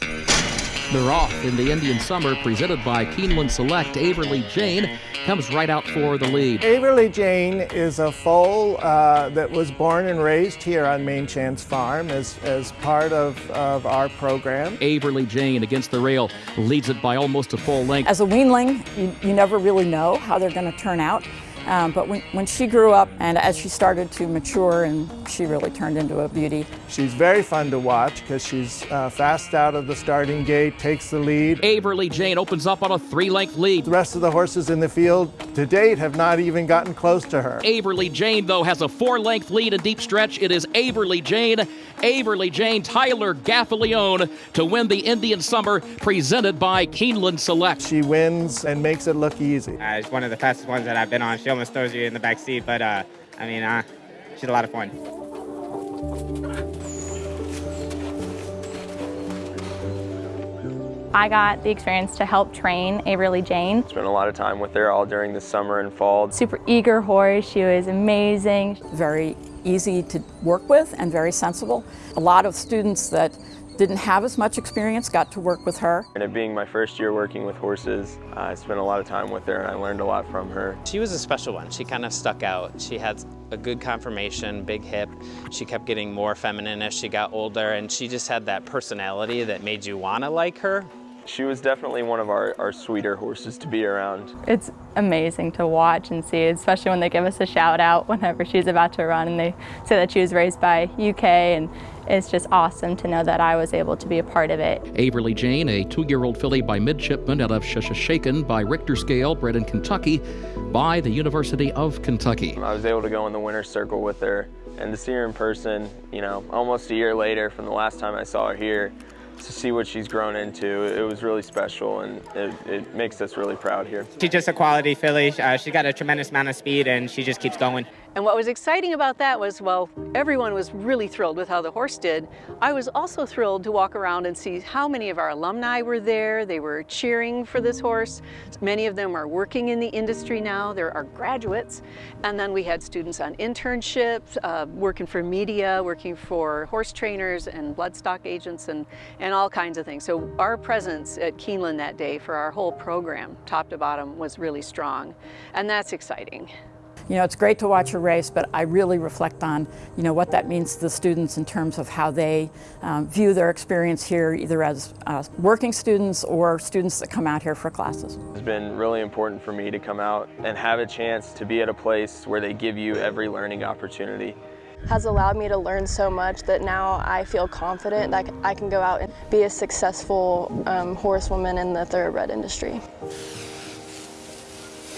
They're off in the Indian Summer, presented by Keeneland Select. Averly Jane comes right out for the lead. Averly Jane is a foal uh, that was born and raised here on Main Chance Farm as, as part of, of our program. Averly Jane against the rail leads it by almost a full length. As a weanling, you, you never really know how they're going to turn out. Um, but when, when she grew up and as she started to mature and she really turned into a beauty. She's very fun to watch because she's uh, fast out of the starting gate, takes the lead. Averly Jane opens up on a three-length lead. The rest of the horses in the field to date have not even gotten close to her. Averly Jane, though, has a four-length lead, a deep stretch. It is Averly Jane, Averly Jane, Tyler Gaffalione to win the Indian Summer presented by Keeneland Select. She wins and makes it look easy. Uh, it's one of the fastest ones that I've been on. She almost throws you in the back seat, but uh, I mean, uh, she's a lot of fun. I got the experience to help train Averly Jane. Spent a lot of time with her all during the summer and fall. Super eager horse, she was amazing. Very easy to work with and very sensible. A lot of students that didn't have as much experience got to work with her. And it being my first year working with horses, uh, I spent a lot of time with her and I learned a lot from her. She was a special one. She kind of stuck out. She had a good conformation, big hip. She kept getting more feminine as she got older and she just had that personality that made you want to like her. She was definitely one of our, our sweeter horses to be around. It's amazing to watch and see, especially when they give us a shout out whenever she's about to run and they say that she was raised by UK and it's just awesome to know that I was able to be a part of it. Averly Jane, a two-year-old filly by midshipman out of Sheshashaken by Richter scale, bred in Kentucky by the University of Kentucky. I was able to go in the winner's circle with her and to see her in person, you know, almost a year later from the last time I saw her here, to see what she's grown into, it was really special and it, it makes us really proud here. She's just a quality filly. Uh, she's got a tremendous amount of speed and she just keeps going. And what was exciting about that was, well, everyone was really thrilled with how the horse did. I was also thrilled to walk around and see how many of our alumni were there. They were cheering for this horse. Many of them are working in the industry now. There are graduates. And then we had students on internships, uh, working for media, working for horse trainers and bloodstock agents and, and all kinds of things. So our presence at Keeneland that day for our whole program, top to bottom, was really strong. And that's exciting. You know, it's great to watch a race, but I really reflect on, you know, what that means to the students in terms of how they um, view their experience here, either as uh, working students or students that come out here for classes. It's been really important for me to come out and have a chance to be at a place where they give you every learning opportunity has allowed me to learn so much that now I feel confident that I can go out and be a successful um, horsewoman in the thoroughbred industry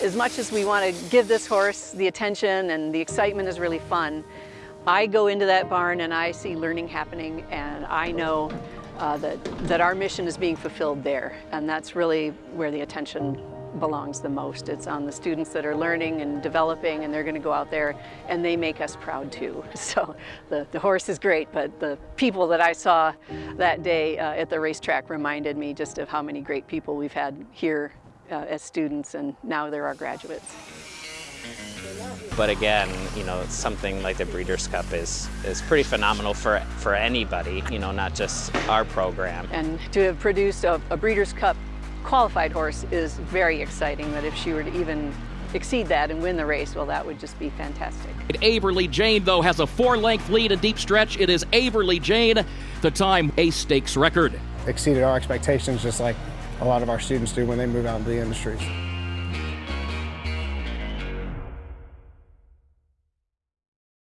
as much as we want to give this horse the attention and the excitement is really fun, I go into that barn and I see learning happening and I know uh, that, that our mission is being fulfilled there. And that's really where the attention belongs the most. It's on the students that are learning and developing and they're going to go out there and they make us proud too. So the, the horse is great, but the people that I saw that day uh, at the racetrack reminded me just of how many great people we've had here uh, as students and now they're our graduates. But again, you know, something like the Breeders' Cup is, is pretty phenomenal for, for anybody, you know, not just our program. And to have produced a, a Breeders' Cup qualified horse is very exciting, that if she were to even exceed that and win the race, well, that would just be fantastic. Averly Jane, though, has a four-length lead in deep stretch. It is Averly Jane, the time a stakes record. Exceeded our expectations just like a lot of our students do when they move out into the industries.